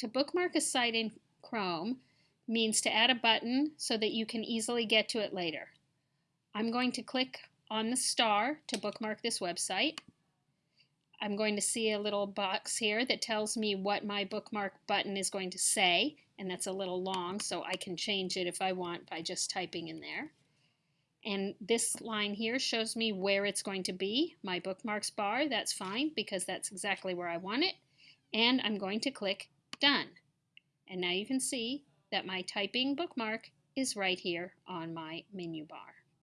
to bookmark a site in Chrome means to add a button so that you can easily get to it later. I'm going to click on the star to bookmark this website. I'm going to see a little box here that tells me what my bookmark button is going to say, and that's a little long, so I can change it if I want by just typing in there. And this line here shows me where it's going to be, my bookmarks bar. That's fine because that's exactly where I want it. And I'm going to click Done. And now you can see that my typing bookmark is right here on my menu bar.